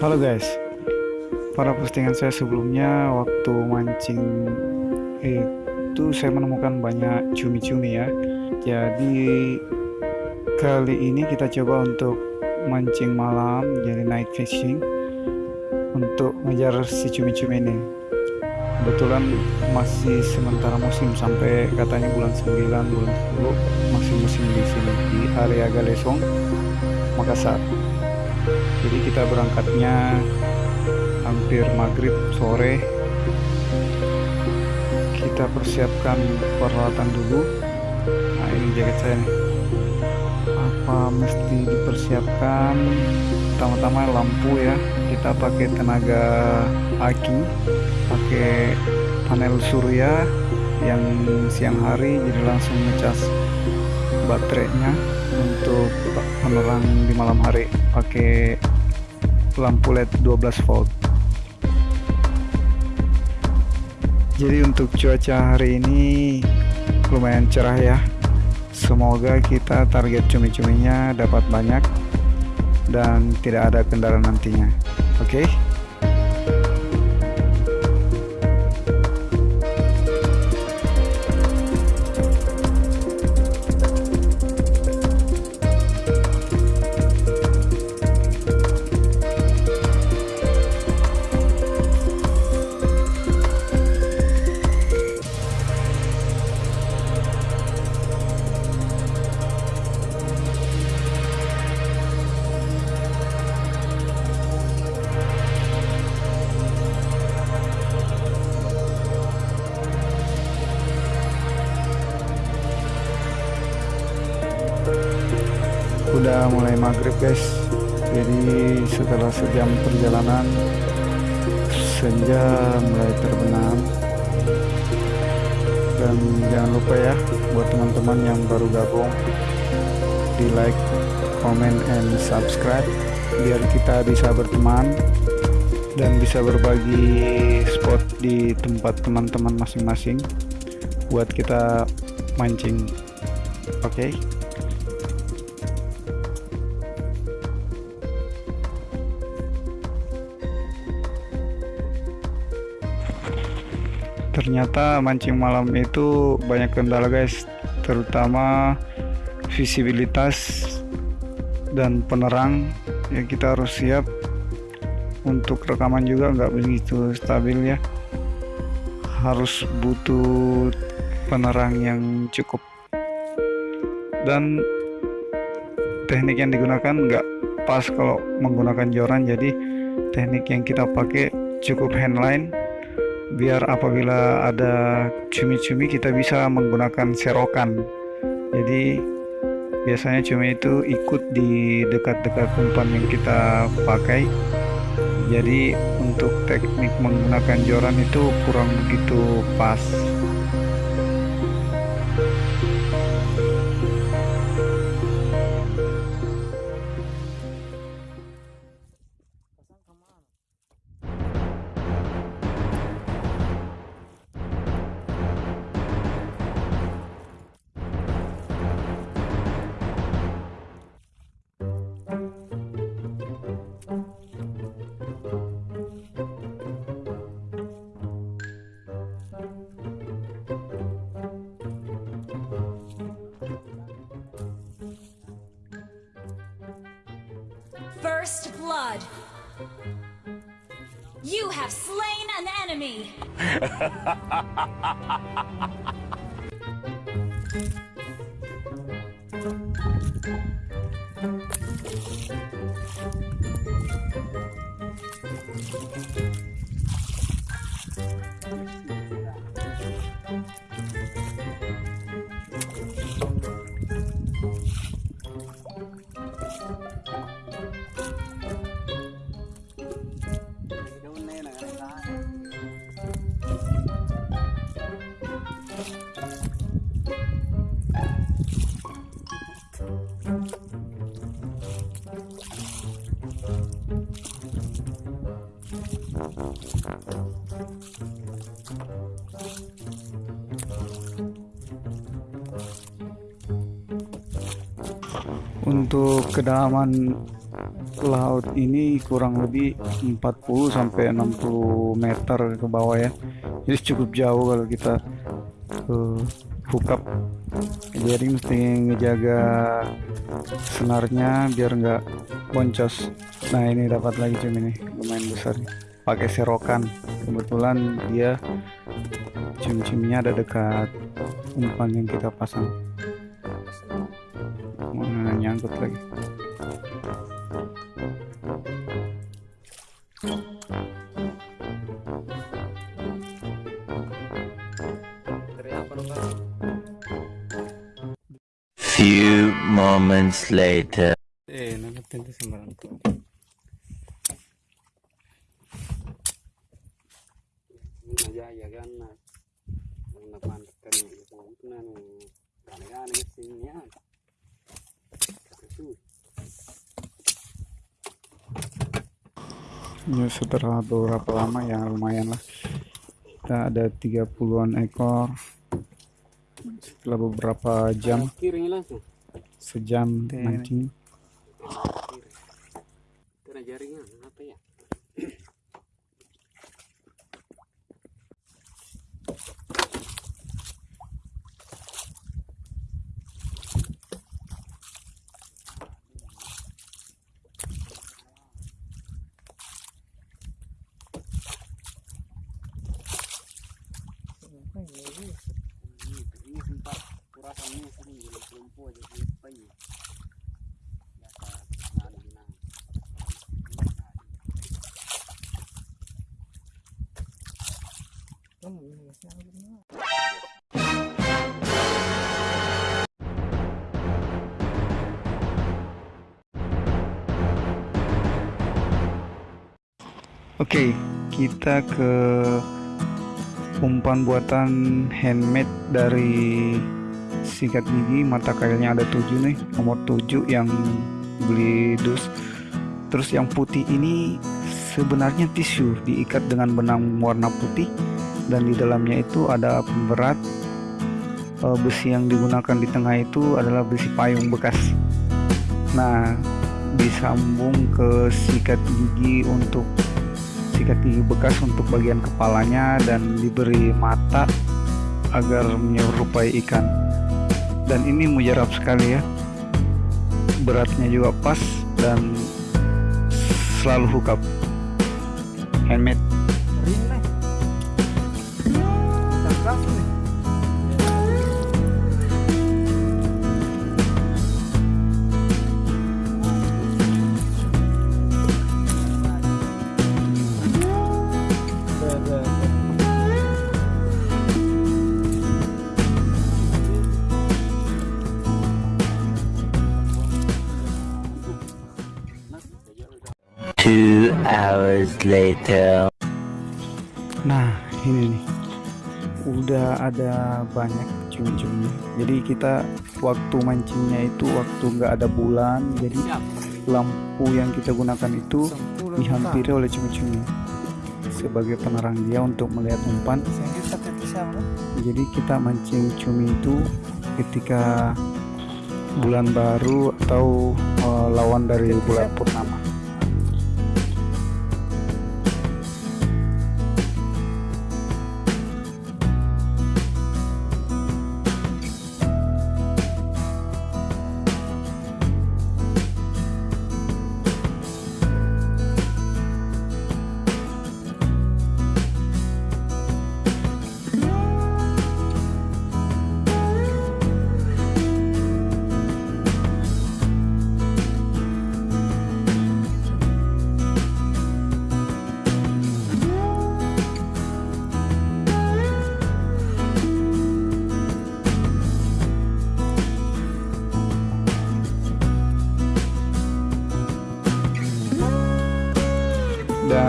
Halo guys, pada postingan saya sebelumnya waktu mancing itu saya menemukan banyak cumi-cumi ya. Jadi kali ini kita coba untuk mancing malam, jadi night fishing untuk ngejar si cumi-cumi ini. Kebetulan masih sementara musim sampai katanya bulan 9, bulan 10 masih musim di sini di area Galesong, Makassar jadi kita berangkatnya hampir maghrib sore. Kita persiapkan peralatan dulu. Nah ini jaket saya nih. Apa mesti dipersiapkan? Pertama-tama lampu ya. Kita pakai tenaga aki pakai panel surya yang siang hari jadi langsung ngecas baterainya untuk penerang di malam hari pakai lampu LED 12 volt. Jadi untuk cuaca hari ini lumayan cerah ya. Semoga kita target cumi-cuminya dapat banyak dan tidak ada kendala nantinya. Oke? okay? Udah mulai maghrib guys. Jadi setelah sejam perjalanan senja mulai terbenam. Dan jangan lupa ya buat teman-teman yang baru gabung di like, comment, and subscribe biar kita bisa berteman dan bisa berbagi spot di tempat teman-teman masing-masing buat kita mancing. Oke? okay? Ternyata mancing malam itu banyak kendala guys. Terutama visibilitas dan penerang ya kita harus siap untuk rekaman juga nggak begitu stabil ya. Harus butuh penerang yang cukup. Dan teknik yang digunakan nggak pas kalau menggunakan joran. Jadi teknik yang kita pakai cukup handline biar apabila ada cumi-cumi kita bisa menggunakan serokan. Jadi biasanya cumi itu ikut di dekat-dekat umpan yang kita pakai. Jadi untuk teknik menggunakan joran itu kurang begitu pas First blood. You have slain an enemy. untuk kedalaman laut ini kurang lebih 40 sampai 60 meter ke bawah ya. Jadi cukup jauh kalau kita uh, hook up jadi mesti ngejaga senarnya biar nggak boncos. Nah ini dapat lagi cumi ini lumayan besar pakai serokan. Kebetulan dia cim-cimnya ada dekat umpan yang kita pasang. Mana nyangkut lagi. Few moments later. eh tuh sembarang ya setelah beberapa lama? Ya lumayan lah. Kita ada 30-an ekor. Setelah beberapa jam. Sejam mancing jaringan apa ya ini sempat kurasannya sering Oke, kita ke umpan buatan handmade dari sikat gigi mata kailnya ada tujuh nih nomor tujuh yang beli dus. Terus yang putih ini sebenarnya tisu diikat dengan benang warna putih dan di dalamnya itu ada pemberat Eh, besi yang digunakan di tengah itu adalah besi payung bekas. Nah disambung ke sikat gigi untuk sikat gigi bekas untuk bagian kepalanya dan diberi mata agar menyerupai ikan dan ini mujarab sekali ya. Beratnya juga pas dan selalu hook up handmade hours later. Nah, ini nih. Udah ada banyak cumi-cumi. Jadi kita waktu mancingnya itu waktu nggak ada bulan, jadi lampu yang kita gunakan itu dihampiri oleh cumi-cumi sebagai penerang dia untuk melihat umpan. Jadi kita mancing cumi itu ketika bulan baru atau eh, lawan dari bulan purnama.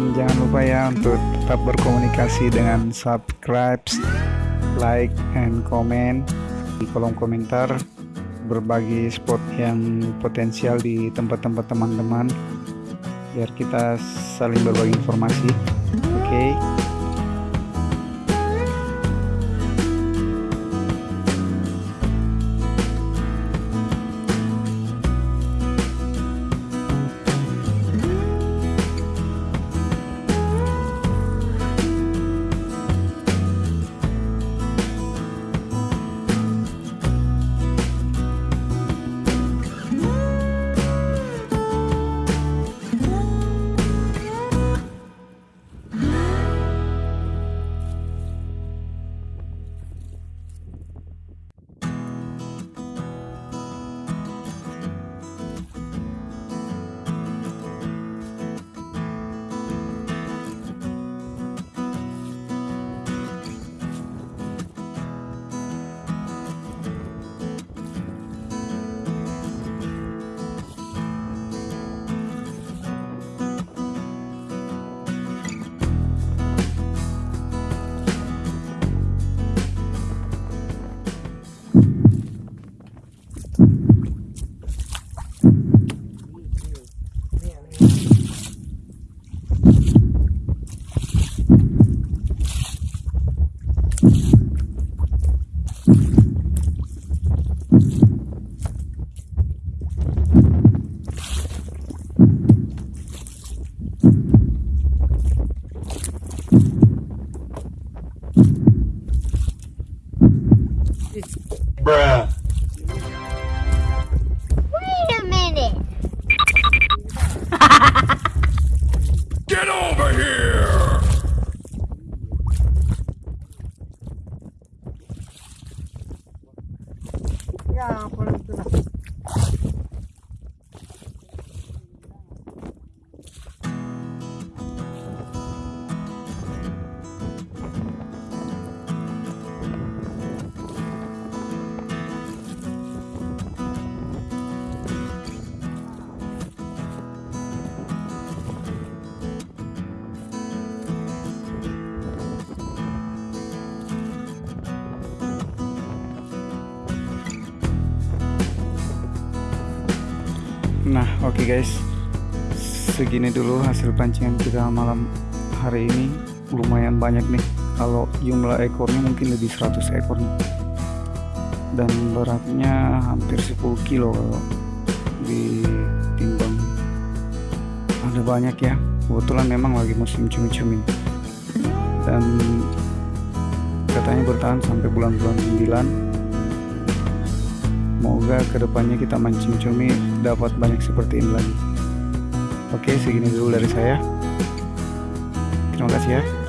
Dan jangan lupa ya untuk tetap berkomunikasi dengan subscribe, like, and comment di kolom komentar berbagi spot yang potensial di tempat-tempat teman-teman biar kita saling berbagi informasi. Oke Bruh. Nah, oke guys. Segini dulu hasil pancingan kita malam hari ini. Lumayan banyak nih. Kalau jumlah ekornya mungkin lebih 100 ekor nih. Dan beratnya hampir 10 kilo kalau ditimbang. Ada banyak ya. Kebetulan memang lagi musim cumi-cumi. Dan katanya bertahan sampai bulan-bulan 9 Semoga ke depannya kita mancing cumi dapat banyak seperti ini lagi. Oke, segini dulu dari saya. Terima kasih ya.